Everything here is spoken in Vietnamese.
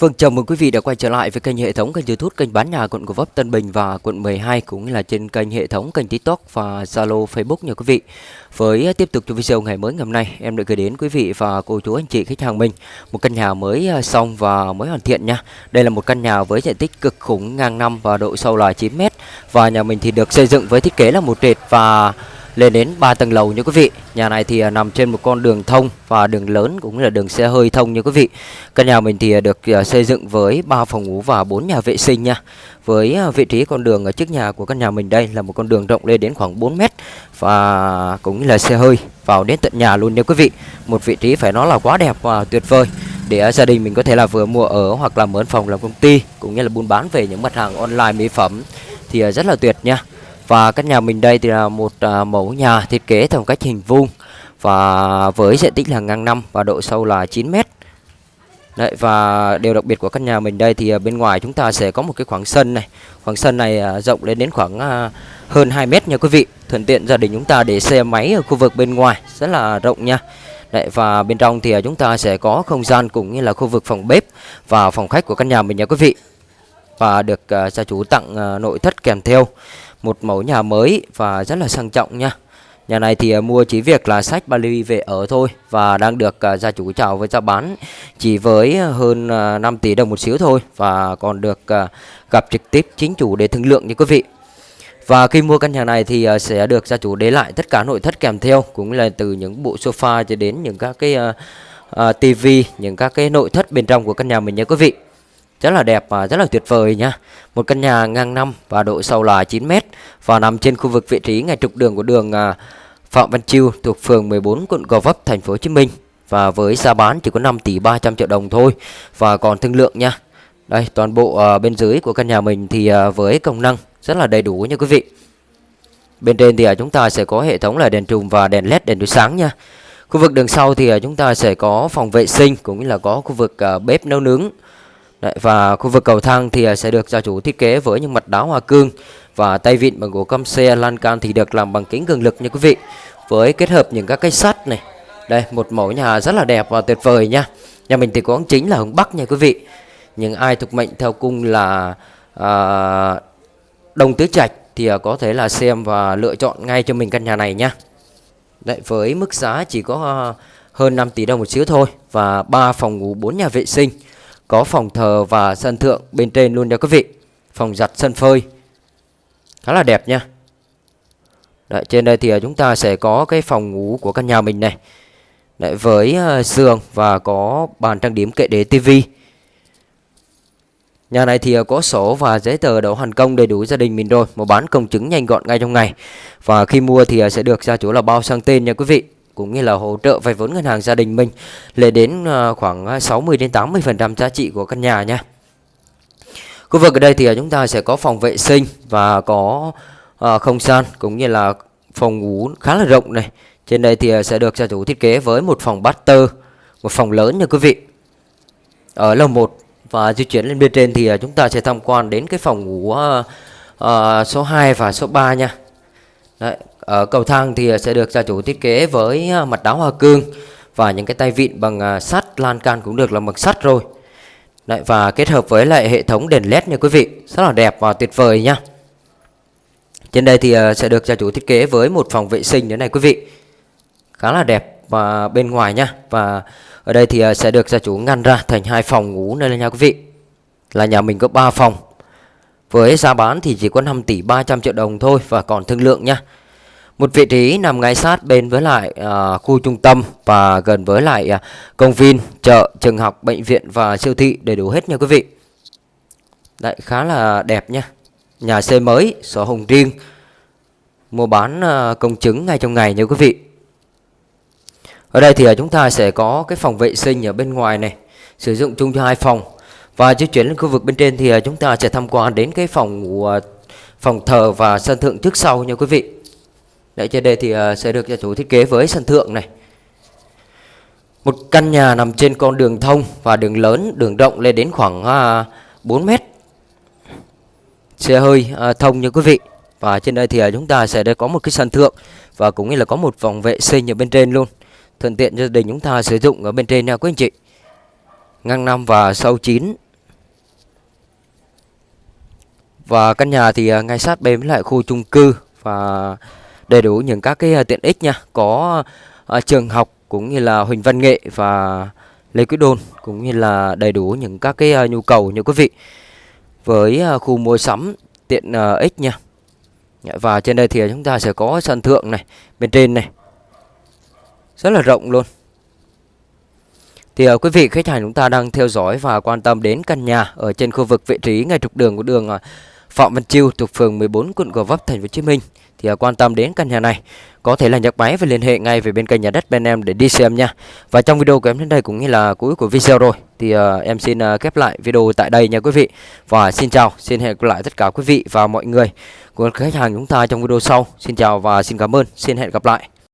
Vâng, chào mừng quý vị đã quay trở lại với kênh hệ thống kênh YouTube kênh bán nhà quận Gò Vấp Tân Bình và quận 12 cũng như là trên kênh hệ thống kênh TikTok và Zalo Facebook nha quý vị. Với à, tiếp tục cho video ngày mới ngày hôm nay, em đã gửi đến quý vị và cô chú anh chị khách hàng mình một căn nhà mới à, xong và mới hoàn thiện nha. Đây là một căn nhà với diện tích cực khủng ngang năm và độ sâu là 9 m và nhà mình thì được xây dựng với thiết kế là một trệt và lên đến 3 tầng lầu như quý vị. Nhà này thì à, nằm trên một con đường thông và đường lớn cũng là đường xe hơi thông như quý vị. Căn nhà mình thì à, được à, xây dựng với 3 phòng ngủ và 4 nhà vệ sinh nha. Với vị trí con đường ở trước nhà của căn nhà mình đây là một con đường rộng lên đến khoảng 4 mét và cũng là xe hơi vào đến tận nhà luôn nha quý vị. Một vị trí phải nói là quá đẹp và tuyệt vời để gia đình mình có thể là vừa mua ở hoặc là mướn phòng làm công ty cũng như là buôn bán về những mặt hàng online, mỹ phẩm thì rất là tuyệt nha. Và căn nhà mình đây thì là một à, mẫu nhà thiết kế theo cách hình vuông và với diện tích là ngang năm và độ sâu là 9 mét. Đấy và điều đặc biệt của căn nhà mình đây thì à, bên ngoài chúng ta sẽ có một cái khoảng sân này. Khoảng sân này à, rộng lên đến khoảng à, hơn 2 mét nha quý vị. Thuận tiện gia đình chúng ta để xe máy ở khu vực bên ngoài rất là rộng nha. Đấy, và bên trong thì à, chúng ta sẽ có không gian cũng như là khu vực phòng bếp và phòng khách của căn nhà mình nha quý vị. Và được à, gia chủ tặng à, nội thất kèm theo một mẫu nhà mới và rất là sang trọng nha. Nhà này thì à, mua chỉ việc là sách Bali về ở thôi và đang được à, gia chủ chào với giá bán chỉ với hơn à, 5 tỷ đồng một xíu thôi và còn được gặp trực tiếp chính chủ để thương lượng như quý vị. Và khi mua căn nhà này thì sẽ được gia chủ để lại tất cả nội thất kèm theo cũng là từ những bộ sofa cho đến những các cái uh, uh, tivi, những các cái nội thất bên trong của căn nhà mình nha quý vị rất là đẹp và rất là tuyệt vời nha. Một căn nhà ngang năm và độ sâu là 9 m và nằm trên khu vực vị trí ngay trục đường của đường à, Phạm Văn Chiêu thuộc phường 14 quận Gò Vấp, thành phố Hồ Chí Minh và với giá bán chỉ có 5 tỷ 300 triệu đồng thôi và còn thương lượng nha. Đây, toàn bộ à, bên dưới của căn nhà mình thì à, với công năng rất là đầy đủ nha quý vị. Bên trên thì chúng ta sẽ có hệ thống là đèn trùm và đèn led đèn chiếu sáng nha. Khu vực đường sau thì chúng ta sẽ có phòng vệ sinh cũng như là có khu vực bếp nấu nướng Đấy, và khu vực cầu thang thì à, sẽ được gia chủ thiết kế với những mặt đá hoa cương và tay vịn bằng gỗ căm xe lan can thì được làm bằng kính cường lực nha quý vị với kết hợp những các cái sắt này. Đây một mẫu nhà rất là đẹp và tuyệt vời nha. Nhà mình thì có hướng chính là hướng bắc nha quý vị. Những ai thuộc mệnh theo cung là à, đồng tứ trạch thì à, có thể là xem và lựa chọn ngay cho mình căn nhà này nha. Đấy, với mức giá chỉ có à, hơn 5 tỷ đồng một xíu thôi và ba phòng ngủ 4 nhà vệ sinh có phòng thờ và sân thượng bên trên luôn nha quý vị. Phòng giặt sân phơi. Khá là đẹp nha. Đấy, Trên đây thì à, chúng ta sẽ có cái phòng ngủ của căn nhà mình này. Đấy, Với à, giường và có bàn trang điểm kệ để tivi Nhà này thì à, có sổ và giấy tờ đấu hoàn công đầy đủ gia đình mình rồi. Một bán công chứng nhanh gọn ngay trong ngày. Và khi mua thì sẽ được gia chủ là bao sang tên nha quý vị cũng như là hỗ trợ vay vốn ngân hàng gia đình mình lên đến à, khoảng à, 60 đến 80% giá trị của căn nhà nha. Khu vực ở đây thì à, chúng ta sẽ có phòng vệ sinh và có không gian cũng như là phòng ngủ khá là rộng này. Trên đây thì sẽ được gia chủ thiết kế với một phòng master, một phòng lớn nha quý vị. Ở lầu 1 và di chuyển lên bên trên thì chúng ta sẽ tham quan đến cái phòng ngủ uh, số 2 và số 3 nha. Đấy, ở cầu thang thì sẽ được gia chủ thiết kế với à, mặt đá hoa cương và những cái tay vịn bằng à, sắt, lan can cũng được là bằng sắt rồi. Đấy, và kết hợp với lại hệ thống đèn led nha quý vị, rất là đẹp và tuyệt vời nhá. Trên đây thì à, sẽ được gia chủ thiết kế với một phòng vệ sinh thế này quý vị. Khá là đẹp và bên ngoài nha. Và ở đây thì sẽ được gia chủ ngăn ra thành hai phòng ngủ đây là nha quý vị. Là nhà mình có 3 phòng. Với giá bán thì chỉ có 5 tỷ 300 triệu đồng thôi và còn thương lượng nha. Một vị trí nằm ngay sát bên với lại uh, khu trung tâm và gần với lại uh, công viên, chợ, trường học, bệnh viện và siêu thị đầy đủ hết nha quý vị. Đấy khá là đẹp nha. Nhà xây mới, sổ hồng riêng, mua bán uh, công chứng ngay trong ngày nha quý vị. Ở đây thì uh, chúng ta sẽ có cái phòng vệ sinh ở bên ngoài này, sử dụng chung cho hai phòng. Và di chuyển lên khu vực bên trên thì uh, chúng ta sẽ tham quan đến cái phòng ngủ, uh, phòng thờ và sân thượng trước sau nha quý vị. Đấy, trên đây thì ờ, sẽ được gia chủ thiết kế với sân thượng này. Một căn nhà nằm trên con đường thông và đường lớn, đường rộng lên đến khoảng à, 4 mét. Xe hơi à, thông như quý vị. Và trên đây thì à, chúng ta sẽ có một cái sân thượng Và cũng như là có một vòng vệ sinh ở bên trên luôn. Thuận tiện cho gia đình chúng ta sử dụng ở bên trên nha quý anh chị. Ngang năm và sâu 9 Và căn nhà thì ngay sát bên với lại khu chung cư. Và đầy đủ những các cái à, tiện ích nha, có uh, trường học cũng như là Huỳnh Văn Nghệ và Lê Quý Đôn cũng như là đầy đủ những các cái uh, nhu cầu như quý vị. Với uh, khu mua sắm tiện uh, ích nha. Dạ, và trên đây thì chúng ta sẽ có sân thượng này, bên trên này. Rất là rộng luôn. Thì uh, quý vị khách hàng chúng ta đang theo dõi và quan tâm đến căn nhà ở trên khu vực vị trí ngay trục đường của đường uh, Phạm Văn Chiêu thuộc phường 14 quận Gò Vấp thành phố Hồ Chí Minh thì à, quan tâm đến căn nhà này có thể là nhấc máy và liên hệ ngay về bên kênh nhà đất bên em để đi xem nha. Và trong video của em đến đây cũng như là cuối của video rồi thì uh, em xin uh, khép lại video tại đây nha quý vị. Và xin chào, xin hẹn gặp lại tất cả quý vị và mọi người của khách hàng chúng ta trong video sau. Xin chào và xin cảm ơn, xin hẹn gặp lại.